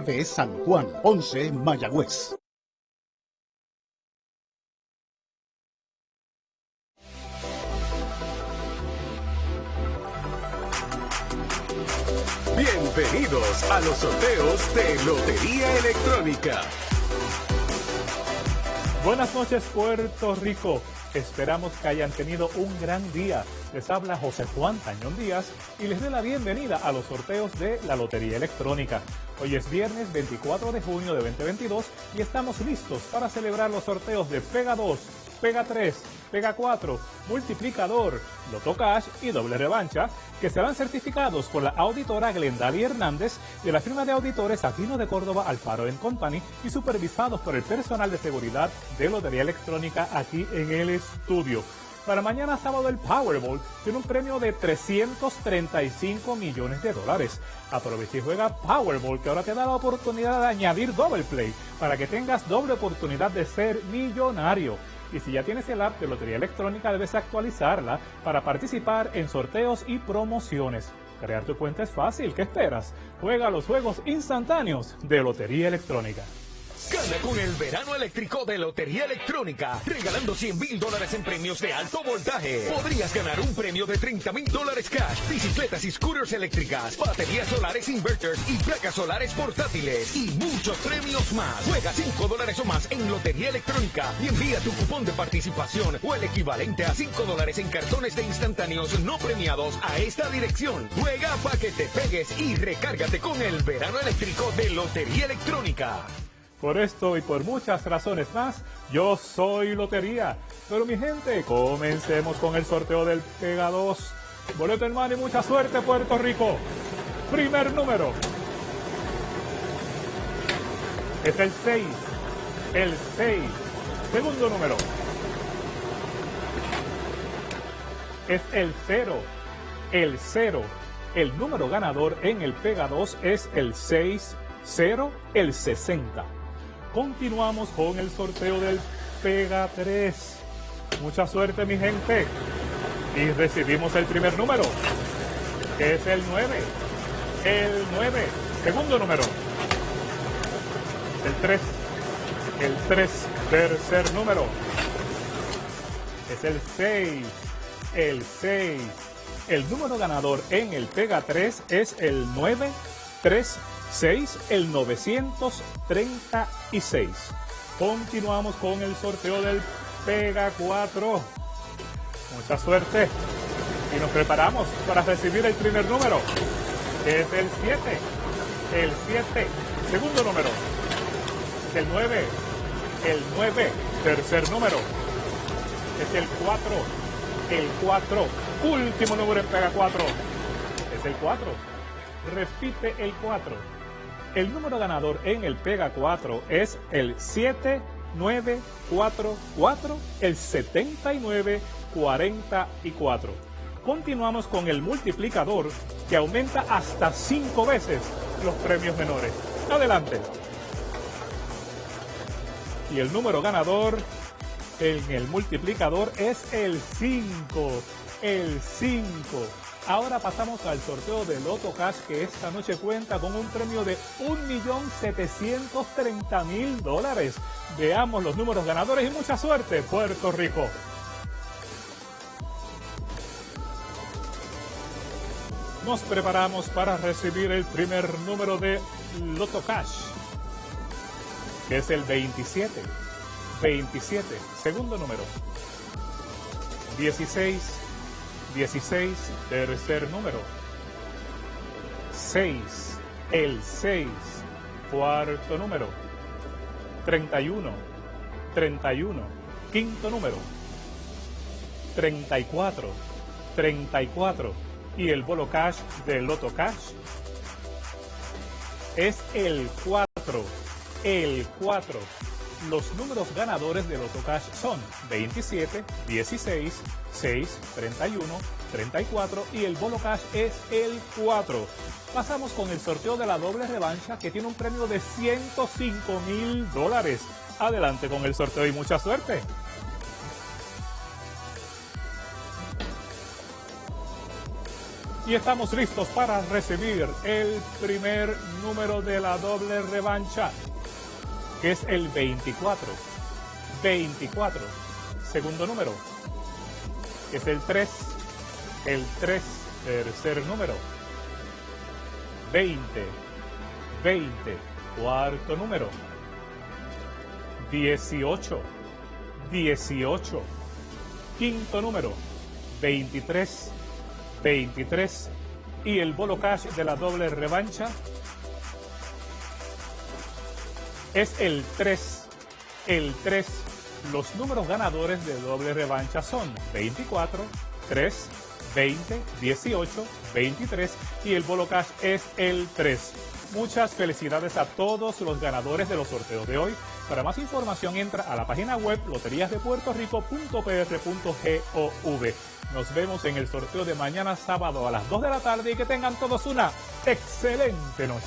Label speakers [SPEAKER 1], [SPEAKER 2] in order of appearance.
[SPEAKER 1] de San Juan, 11 Mayagüez.
[SPEAKER 2] Bienvenidos a los sorteos de Lotería Electrónica.
[SPEAKER 3] Buenas noches Puerto Rico. Esperamos que hayan tenido un gran día. Les habla José Juan Tañón Díaz y les doy la bienvenida a los sorteos de la Lotería Electrónica. Hoy es viernes 24 de junio de 2022 y estamos listos para celebrar los sorteos de Pega 2, Pega 3, Pega 4, Multiplicador, Loto Cash y Doble Revancha, que serán certificados por la auditora Glendali Hernández de la firma de auditores Aquino de Córdoba Alfaro Company y supervisados por el personal de seguridad de Lotería Electrónica aquí en el estudio. Para mañana sábado el Powerball tiene un premio de 335 millones de dólares. Aprovecha y juega Powerball que ahora te da la oportunidad de añadir Double Play para que tengas doble oportunidad de ser millonario. Y si ya tienes el app de Lotería Electrónica, debes actualizarla para participar en sorteos y promociones. Crear tu cuenta es fácil, ¿qué esperas? Juega los juegos instantáneos de Lotería Electrónica.
[SPEAKER 2] Gana con el verano eléctrico de Lotería Electrónica, regalando 100 mil dólares en premios de alto voltaje. Podrías ganar un premio de 30 mil dólares cash, bicicletas y scooters eléctricas, baterías solares inverters y placas solares portátiles y muchos premios más. Juega 5 dólares o más en Lotería Electrónica y envía tu cupón de participación o el equivalente a 5 dólares en cartones de instantáneos no premiados a esta dirección. Juega para que te pegues y recárgate con el verano eléctrico de Lotería Electrónica.
[SPEAKER 3] Por esto y por muchas razones más, yo soy Lotería. Pero mi gente, comencemos con el sorteo del Pega 2. Boleto en mano y mucha suerte, Puerto Rico. Primer número. Es el 6. El 6. Segundo número. Es el 0. El 0. El número ganador en el Pega 2 es el 6. 0. El 60. Continuamos con el sorteo del Pega 3. Mucha suerte, mi gente. Y recibimos el primer número, que es el 9. El 9. Segundo número. El 3. El 3. Tercer número. Es el 6. El 6. El número ganador en el Pega 3 es el 936 6, el 936. Continuamos con el sorteo del Pega 4. Mucha suerte. Y nos preparamos para recibir el primer número, que es el 7. El 7. Segundo número. El 9. El 9. Tercer número. Es el 4. El 4. Último número en Pega 4. Es el 4. Repite el 4. El número ganador en el Pega 4 es el 7944, el 7944. Continuamos con el multiplicador que aumenta hasta 5 veces los premios menores. Adelante. Y el número ganador en el multiplicador es el 5. El 5. Ahora pasamos al sorteo de Loto Cash que esta noche cuenta con un premio de 1.730.000 dólares. Veamos los números ganadores y mucha suerte, Puerto Rico. Nos preparamos para recibir el primer número de Loto Cash, que es el 27. 27, segundo número. 16, 16, tercer número. 6, el 6, cuarto número. 31, 31, quinto número. 34, 34. Y el bolo cash del Loto Cash es el 4, el 4 los números ganadores de Loto Cash son 27, 16, 6, 31, 34 y el Bolo Cash es el 4. Pasamos con el sorteo de la doble revancha que tiene un premio de 105 mil dólares. Adelante con el sorteo y mucha suerte. Y estamos listos para recibir el primer número de la doble revancha, que es el 24. 24. Segundo número, que es el 3. El 3, tercer número. 20. 20. Cuarto número. 18. 18. Quinto número. 23. 23. Y el bolo cash de la doble revancha es el 3. El 3. Los números ganadores de doble revancha son 24, 3, 20, 18, 23 y el bolo cash es el 3. Muchas felicidades a todos los ganadores de los sorteos de hoy. Para más información entra a la página web loteriasdepuertorico.pr.gov. Nos vemos en el sorteo de mañana sábado a las 2 de la tarde y que tengan todos una excelente noche.